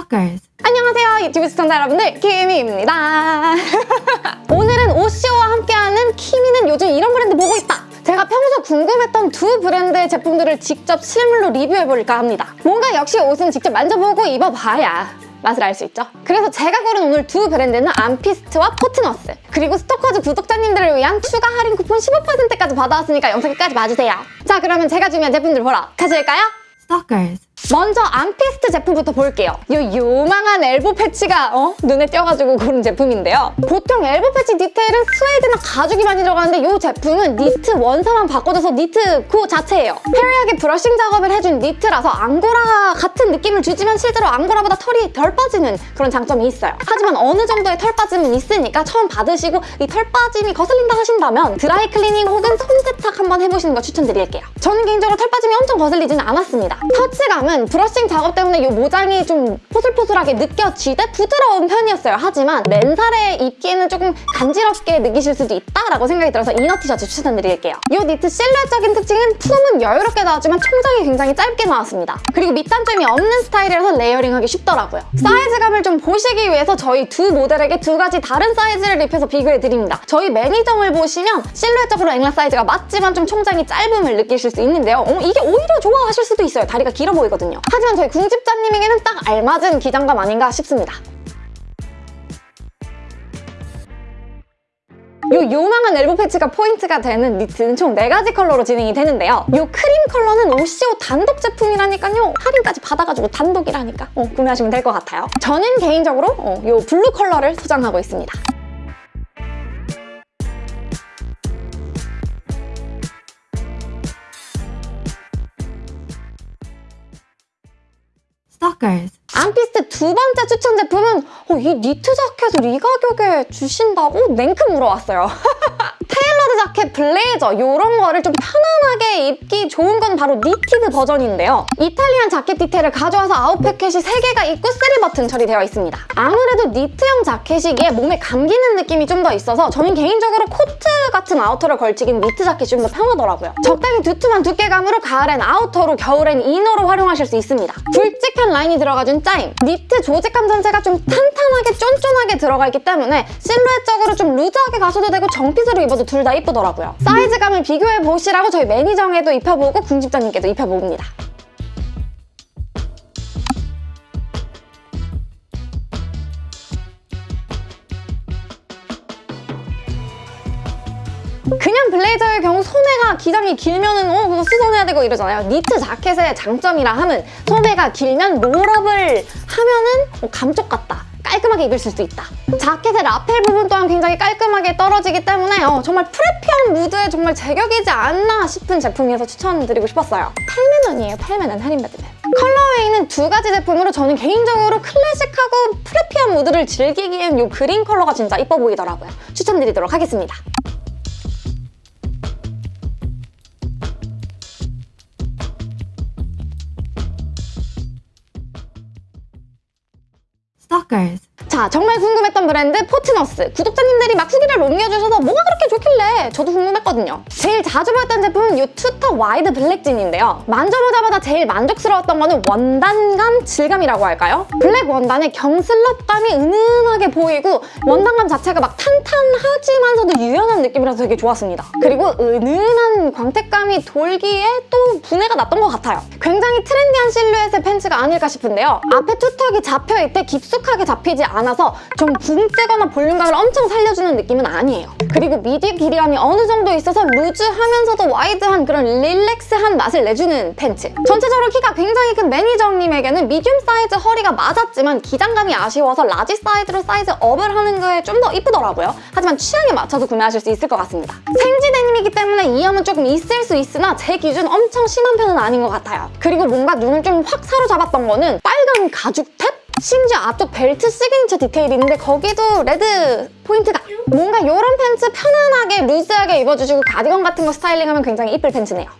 Stalkers. 안녕하세요 유튜브 시청자 여러분들 키미입니다 오늘은 오시오와 함께하는 키미는 요즘 이런 브랜드 보고 있다 제가 평소 궁금했던 두 브랜드의 제품들을 직접 실물로 리뷰해볼까 합니다 뭔가 역시 옷은 직접 만져보고 입어봐야 맛을 알 수 있죠 그래서 제가 고른 오늘 두 브랜드는 암피스트와 포트너스 그리고 스토커즈 구독자님들을 위한 추가 할인 쿠폰 15%까지 받아왔으니까 영상 끝까지 봐주세요 자 그러면 제가 준비한 제품들 보러 가실까요? Stalkers. 먼저 암피스트 제품부터 볼게요. 이 요망한 elbow patch가 어? 눈에 띄어가지고 고른 제품인데요. 보통 elbow patch 디테일은 스웨이드나 가죽이 많이 들어가는데 이 제품은 니트 원사만 바꿔줘서 니트 그 자체예요. furry하게 brushing 작업을 해준 니트라서 앙고라 같은 느낌을 주지만 실제로 앙고라보다 털이 덜 빠지는 그런 장점이 있어요. 하지만 어느 정도의 털 빠짐은 있으니까 처음 받으시고 이 털 빠짐이 거슬린다 하신다면 드라이 클리닝 혹은 손 세탁 한번 해보시는 거 추천드릴게요. 저는 개인적으로 털 빠짐이 엄청 거슬리지는 않았습니다. 터치감은 brushing 작업 때문에 이 모장이 좀 포슬포슬하게 느껴지되 부드러운 편이었어요. 하지만 맨살에 입기에는 조금 간지럽게 느끼실 수도 있다라고 생각이 들어서 inner 티셔츠 추천드릴게요. 이 니트 실루엣적인 특징은 품은 여유롭게 나왔지만 총장이 굉장히 짧게 나왔습니다. 그리고 밑단점이 없는 스타일이라서 레이어링하기 쉽더라고요. 사이즈감을 좀 보시기 위해서 저희 두 모델에게 두 가지 다른 사이즈를 입혀서 비교해드립니다. 저희 매니저를 보시면 실루엣적으로 앵라 사이즈가 맞지만 좀 총장이 짧음을 느끼실 수 있는데요. 어, 이게 오히려 좋아하실 수도 있어요. 다리가 길어 보이거든요. 하지만 저희 궁집자님에게는 딱 알맞은 기장감 아닌가 싶습니다. 요 요망한 elbow patch가 포인트가 되는 니트는 총 4가지 컬러로 진행이 되는데요. 요 크림 컬러는 오시오 단독 제품이라니까요. 할인까지 받아가지고 단독이라니까 어, 구매하시면 될 것 같아요. 저는 개인적으로 어, 요 블루 컬러를 소장하고 있습니다. Stalkers. 암피스트 두 번째 추천 제품은 어, 이 니트 자켓을 이 가격에 주신다고? 냉큼 물어왔어요. tailored 자켓, 블레이저 이런 거를 좀 편안하게 입기 좋은 건 바로 knitted 버전인데요. Italian 자켓 디테일을 가져와서 아웃 패킷이 3개가 있고 3버튼 처리되어 있습니다. 아무래도 니트형 자켓이기에 몸에 감기는 느낌이 좀 더 있어서 저는 개인적으로 코트 같은 아우터를 걸치긴 니트 자켓이 좀 더 편하더라고요. 적당히 두툼한 두께감으로 가을엔 아우터로 겨울엔 inner로 활용하실 수 있습니다. 굵직한 라인이 들어가준 짜임 니트 조직감 전체가 좀 탄탄하게 쫀쫀하게 들어가 있기 때문에 실루엣적으로 좀 루즈하게 가셔도 되고 정fit으로 입어도 둘 다 이쁘더라고요. 사이즈감을 비교해보시라고 저희 매니저에도 입혀보고 궁집자님께도 입혀봅니다. 그냥 블레이저의 경우 소매가 기장이 길면은 어 그거 수선해야 되고 이러잖아요. 니트 자켓의 장점이라 함은 소매가 길면 roll up을 하면은 어, 감쪽 같다. 깔끔하게 입을 수 있다. 자켓의 라펠 부분 또한 굉장히 깔끔하게 떨어지기 때문에 어, 정말 preppy한 무드에 정말 제격이지 않나 싶은 제품이어서 추천드리고 싶었어요. 8만원이에요, 8만원 할인받으면. colorway는 두 가지 제품으로 저는 개인적으로 클래식하고 preppy한 무드를 즐기기엔 이 그린 컬러가 진짜 이뻐 보이더라고요. 추천드리도록 하겠습니다. Walkers 자, 정말 궁금했던 브랜드 포트너스. 구독자님들이 막 후기를 옮겨주셔서 뭐가 그렇게 좋길래 저도 궁금했거든요. 제일 자주 보였던 제품은 이 two tuck wide black jean인데요. 만져보자마자 제일 만족스러웠던 거는 원단감, 질감이라고 할까요? 블랙 원단의 결 slub감이 은은하게 보이고 원단감 자체가 막 탄탄하지만서도 유연한 느낌이라서 되게 좋았습니다. 그리고 은은한 광택감이 돌기에 또 부내가 났던 것 같아요. 굉장히 트렌디한 실루엣의 팬츠가 아닐까 싶은데요. 앞에 two tuck이 잡혀있대 깊숙하게 잡히지 않 아서 좀 붕 뜨거나 볼륨감을 엄청 살려주는 느낌은 아니에요. 그리고 밑위 길이감이 어느 정도 있어서 루즈하면서도 wide한 그런 relax한 맛을 내주는 팬츠. 전체적으로 키가 굉장히 큰 매니저님에게는 미디움 사이즈 허리가 맞았지만 기장감이 아쉬워서 라지 사이즈로 size up을 하는 거에 좀더 이쁘더라고요. 하지만 취향에 맞춰서 구매하실 수 있을 것 같습니다. 생지 데님이기 때문에 이염은 조금 있을 수 있으나 제 기준 엄청 심한 편은 아닌 것 같아요. 그리고 뭔가 눈을 좀 확 사로잡았던 거는 빨간 가죽 탭? 심지어 앞쪽 벨트 시그니처 디테일이 있는데 거기도 레드 포인트가 뭔가 이런 팬츠 편안하게 루즈하게 입어주시고 가디건 같은 거 스타일링하면 굉장히 이쁠 팬츠네요.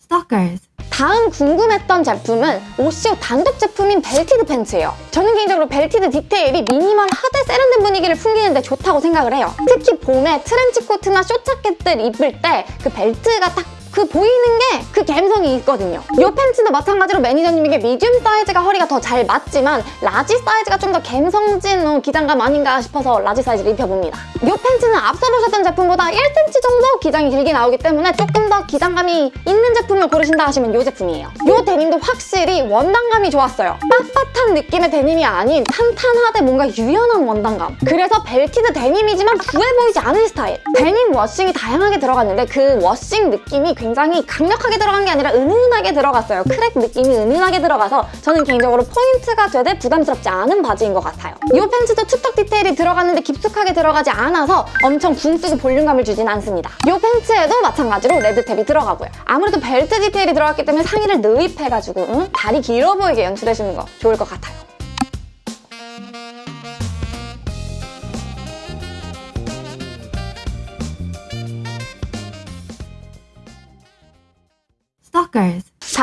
Stalkers. 다음 궁금했던 제품은 오시오 단독 제품인 belted 팬츠예요. 저는 개인적으로 belted 디테일이 미니멀하되 세련된 분위기를 풍기는데 좋다고 생각을 해요. 특히 봄에 트렌치 코트나 short자켓들 입을 때 그 벨트가 딱 그 보이는 게 그 감성이 있거든요. 이 팬츠도 마찬가지로 매니저님에게 미디움 사이즈가 허리가 더 잘 맞지만 라지 사이즈가 좀 더 감성진 어, 기장감 아닌가 싶어서 라지 사이즈를 입혀봅니다. 이 팬츠는 앞서 보셨던 제품보다 1cm 정도 기장이 길게 나오기 때문에 조금 더 기장감이 있는 제품을 고르신다 하시면 이 제품이에요. 이 데님도 확실히 원단감이 좋았어요. 빳빳한 느낌의 데님이 아닌 탄탄하되 뭔가 유연한 원단감. 그래서 belted 데님이지만 부해 보이지 않은 스타일. 데님 washing이 다양하게 들어갔는데 그 washing 느낌이 굉장히 강력하게 들어간 게 아니라 은은하게 들어갔어요. crack 느낌이 은은하게 들어가서 저는 개인적으로 포인트가 되되 부담스럽지 않은 바지인 것 같아요. 이 팬츠도 two tuck 디테일이 들어갔는데 깊숙하게 들어가지 않아서 엄청 붕 뜨고 볼륨감을 주진 않습니다. 이 팬츠에도 마찬가지로 red tab이 들어가고요. 아무래도 벨트 디테일이 들어갔기 때문에 상의를 넣입해가지고 응? 다리 길어 보이게 연출해주는 거 좋을 것 같아요.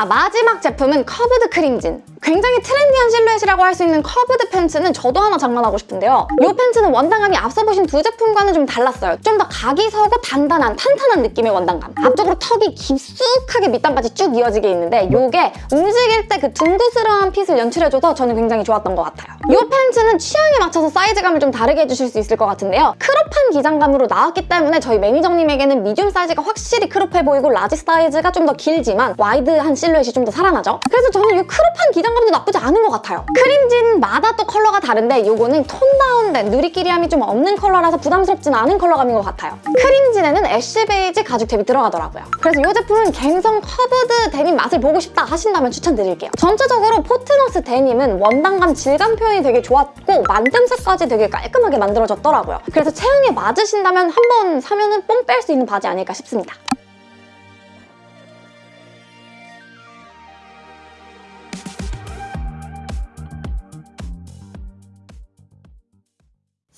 자 마지막 제품은 curved cream jean 굉장히 트렌디한 실루엣이라고 할 수 있는 curved 팬츠는 저도 하나 장만하고 싶은데요. 이 팬츠는 원단감이 앞서 보신 두 제품과는 좀 달랐어요. 좀 더 각이 서고 단단한 탄탄한 느낌의 원단감. 앞쪽으로 tuck이 깊숙하게 밑단까지 쭉 이어지게 있는데 이게 움직일 때 그 둥그스러운 fit을 연출해줘서 저는 굉장히 좋았던 것 같아요. 이 팬츠는 취향에 맞춰서 사이즈감을 좀 다르게 해주실 수 있을 것 같은데요. crop한 기장감으로 나왔기 때문에 저희 매니저님에게는 미디움 사이즈가 확실히 crop해 보이고 라지 사이즈가 좀 더 길지만 wide한 실루엣이 좀 더 살아나죠? 그래서 저는 이 crop한 기장감도 나쁘지 않은 것 같아요. cream jean마다 또 컬러가 다른데 이거는 tone down된 누리끼리함이 좀 없는 컬러라서 부담스럽진 않은 컬러감인 것 같아요. cream jean에는 ash beige 가죽 tab이 들어가더라고요. 그래서 이 제품은 갬성 curved 데님 맛을 보고 싶다 하신다면 추천드릴게요. 전체적으로 포트너스 데님은 원단감 질감 표현이 되게 좋았고 만듦새까지 되게 깔끔하게 만들어졌더라고요. 그래서 체형에 맞으신다면 한번 사면 은 뽕 뺄 수 있는 바지 아닐까 싶습니다.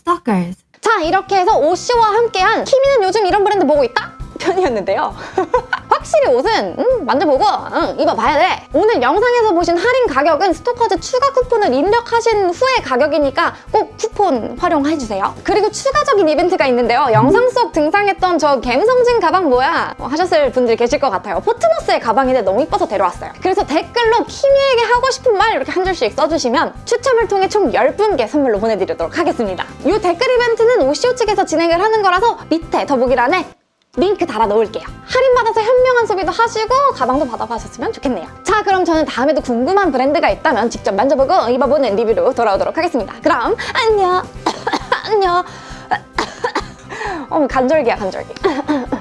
Stalkers. 자 이렇게 해서 오씨와 함께한 키미는 요즘 이런 브랜드 보고 있다? 편이었는데요. 확실히 옷은 음, 만져보고 응, 입어봐야 돼. 오늘 영상에서 보신 할인 가격은 스토커즈 추가 쿠폰을 입력하신 후에 가격이니까 꼭 쿠폰 활용해주세요. 그리고 추가적인 이벤트가 있는데요. 영상 속 등장했던 저 갬성진 가방 뭐야? 어, 하셨을 분들이 계실 것 같아요. 포트너스의 가방인데 너무 이뻐서 데려왔어요. 그래서 댓글로 키미에게 하고 싶은 말 이렇게 한 줄씩 써주시면 추첨을 통해 총 10분께 선물로 보내드리도록 하겠습니다. 이 댓글 이벤트는 오시오 측에서 진행을 하는 거라서 밑에 더보기란에 링크 달아 놓을게요. 할인받아서 현명한 소비도 하시고 가방도 받아가셨으면 좋겠네요. 자 그럼 저는 다음에도 궁금한 브랜드가 있다면 직접 만져보고 입어보는 리뷰로 돌아오도록 하겠습니다. 그럼 안녕 안녕 어 간절기야 간절기